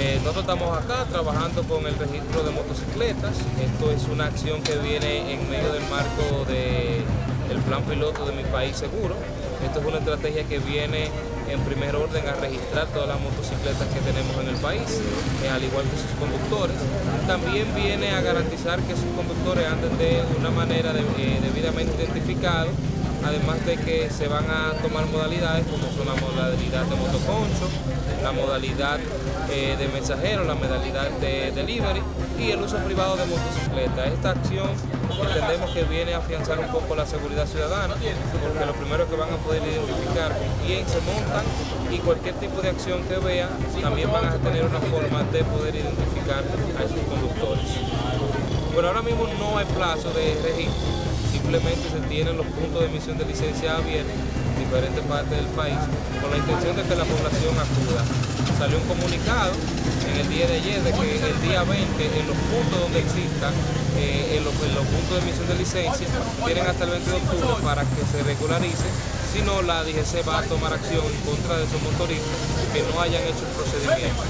Eh, nosotros estamos acá trabajando con el registro de motocicletas. Esto es una acción que viene en medio del marco del plan piloto de mi país seguro. Esto es una estrategia que viene en primer orden a registrar todas las motocicletas que tenemos en el país, eh, al igual que sus conductores. También viene a garantizar que sus conductores anden de una manera eh, debidamente identificada además de que se van a tomar modalidades como son la modalidad de motoconcho, la modalidad eh, de mensajero, la modalidad de delivery y el uso privado de motocicleta. Esta acción entendemos que viene a afianzar un poco la seguridad ciudadana, porque lo primero que van a poder identificar con quién se montan y cualquier tipo de acción que vean, también van a tener una forma de poder identificar a sus conductores. Bueno, ahora mismo no hay plazo de registro, simplemente se tienen los puntos de emisión de licencia abiertos en diferentes partes del país con la intención de que la población acuda. Salió un comunicado en el día de ayer de que el día 20 en los puntos donde existan, eh, en, los, puntos de emisión de licencia, tienen hasta el 20 de octubre para que se regularice, si no la DGC va a tomar acción en contra de esos motoristas que no hayan hecho el procedimiento.